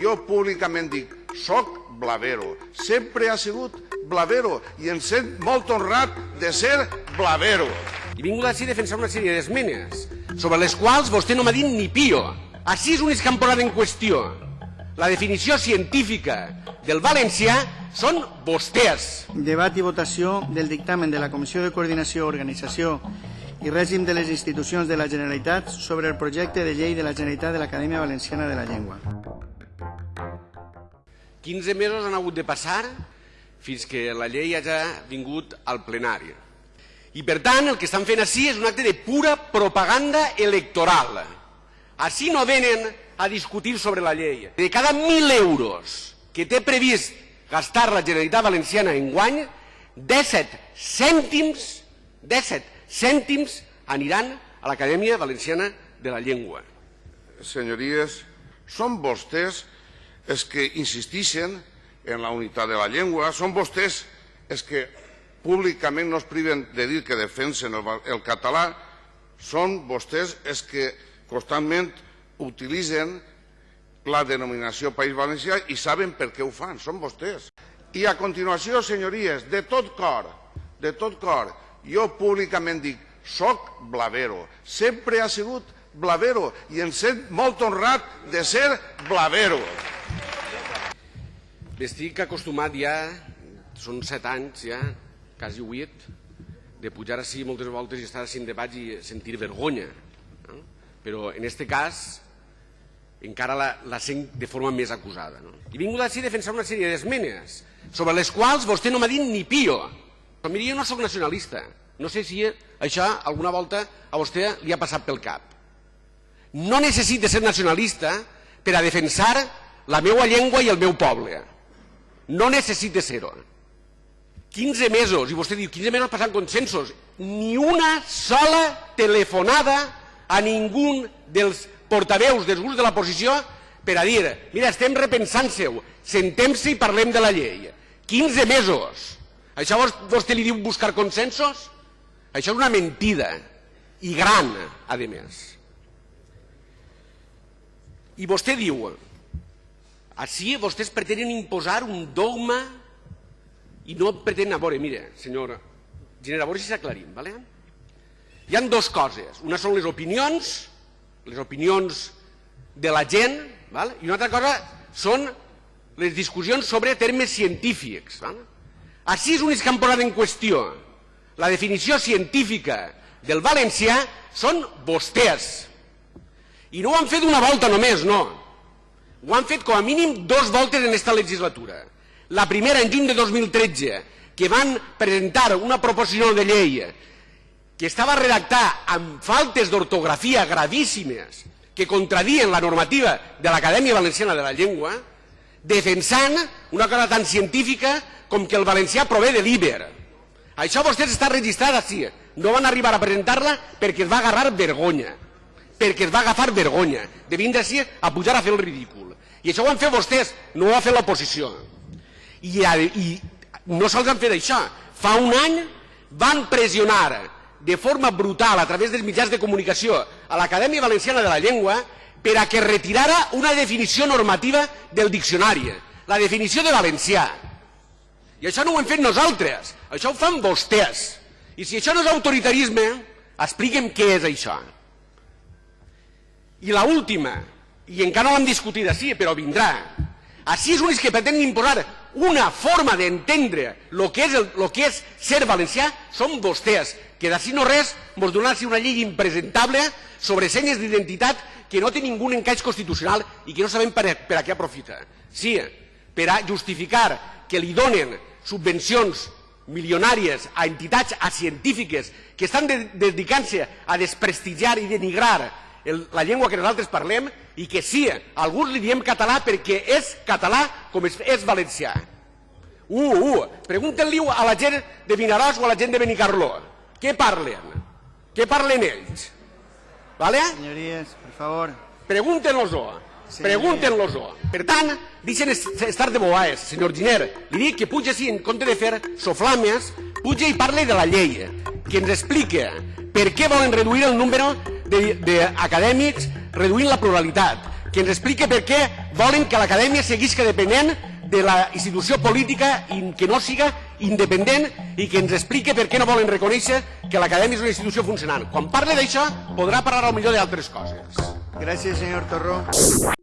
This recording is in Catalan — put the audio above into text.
Jo públicament dic, soc blavero, sempre ha sigut blavero i em sent molt honrat de ser blavero. He vingut així a defensar una sèrie d'esmenes sobre les quals vostè no m'ha dit ni pio. Així és han posat en qüestió. La definició científica del valencià són vostès. Debat i votació del dictamen de la Comissió de Coordinació, Organització i Règim de les Institucions de la Generalitat sobre el projecte de llei de la Generalitat de l'Acadèmia Valenciana de la Llengua. 15 mesos han hagut de passar fins que la llei hagi vingut al plenari. I per tant el que estan fent així és un acte de pura propaganda electoral. Així no venen a discutir sobre la llei. De cada 1.000 euros que té previst gastar la Generalitat Valenciana en guany, 17 cèntims, 17 cèntims aniran a l'Acadèmia Valenciana de la Llengua. Senyories, són vostès els que insistixen en la unitat de la llengua, són vostès els que públicament no es priven de dir que defensen el, el català, són vostès els que constantment utilitzen la denominació País Valencià i saben per què ho fan, són vostès. I a continuació, senyories, de tot cor, de tot cor, jo públicament dic, soc blavero, sempre ha sigut blavero i em sent molt honrat de ser blavero. Estic acostumat ja, són set anys ja, quasi huit, de pujar així moltes voltes i estar així en debat i sentir vergonya. No? Però en aquest cas encara la, la sent de forma més acusada. No? I vingut així a defensar una sèrie d'esmenes sobre les quals vostè no m'ha dit ni pio. Però miri, jo no sóc nacionalista. No sé si això alguna volta a vostè li ha passat pel cap. No necessite ser nacionalista per a defensar la meva llengua i el meu poble. No necessite ser-ho. 15 mesos, i vostè diu, 15 mesos passant consensos, ni una sola telefonada a ningú dels portaveus dels grups de l'oposició per a dir, mira, estem repensant-se-ho, sentem-se i parlem de la llei. 15 mesos. Això vostè li diu buscar consensos? Això és una mentida, i gran, a més. I vostè diu, així vostès pretenen imposar un dogma i no pretenen... A veure, mire, senyor Giner, a veure si s'aclarim, ¿vale? Hi han dues coses. Una són les opinions, les opinions de la gent, ¿vale? i una altra cosa són les discussions sobre termes científics. ¿vale? Així és únics que han posat en qüestió la definició científica del valencià són vostès. I no ho han fet una volta només, no. Ho han fet com a mínim dos voltes en aquesta legislatura. La primera en juny de 2013, que van presentar una proposició de llei que estava redactada amb faltes d'ortografia gravíssimes que contradien la normativa de l'Acadèmia Valenciana de la Llengua, defensant una cosa tan científica com que el valencià prové de l'Iber. Això vostès està registrat així. No van arribar a presentar-la perquè es va agarrar vergonya. Perquè es va agafar vergonya de vindre així a pujar a fer el ridícul. I això ho han fet vostès, no ho ha fet l'oposició. I, I no sols han fet això. Fa un any van pressionar de forma brutal a través dels mitjans de comunicació a l'Acadèmia Valenciana de la Llengua per a que retirara una definició normativa del diccionari, la definició de valencià. I això no ho hem fet nosaltres, això ho fan vostès. I si això no és autoritarisme, expliquem què és això. I la última, i encara no l'hem discutit així, però vindrà. Així és únics que pretenen imposar una forma d'entendre el que, és el, lo que és ser valencià són vostès, que d'ací no res ens donaran una llei impresentable sobre senyes d'identitat que no té ningú encaix constitucional i que no sabem per a, per a què aprofita. Sí, per a justificar que li donen subvencions milionàries a entitats a científiques que estan de, dedicant-se a desprestigiar i denigrar el, la llengua que nosaltres parlem i que sí, alguns li diem català perquè és català com és, és valencià. Uh, uh, pregunten-li a la gent de Vinaròs o a la gent de Benicarló. Què parlen? Què parlen ells? Vale? Senyories, per favor. Pregúntenos-ho. Pregúntenos-ho. Per tant, deixen estar de boaes, senyor Giner. Li dic que puja així, en compte de fer soflames, puja i parle de la llei, que ens explica per què volen reduir el número d'acadèmics reduint la pluralitat, que ens explique per què volen que l'acadèmia seguisca depenent de la institució política i que no siga independent i que ens explique per què no volen reconèixer que l'acadèmia és una institució funcionant. Quan parle d'això podrà parlar al millor d'altres coses. Gràcies, senyor Torró.